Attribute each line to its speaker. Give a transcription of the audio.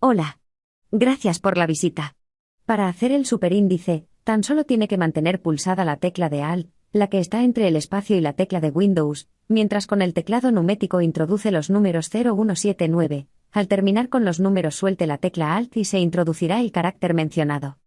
Speaker 1: Hola. Gracias por la visita. Para hacer el superíndice, tan solo tiene que mantener pulsada la tecla de Alt, la que está entre el espacio y la tecla de Windows, mientras con el teclado numético introduce los números 0179. Al terminar con los números suelte la tecla Alt y se introducirá el carácter mencionado.